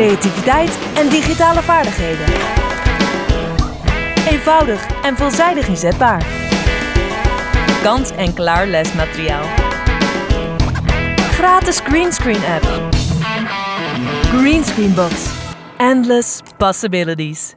creativiteit en digitale vaardigheden. Eenvoudig en veelzijdig inzetbaar. Kant-en-klaar lesmateriaal. Gratis greenscreen app. Greenscreen Box. Endless possibilities.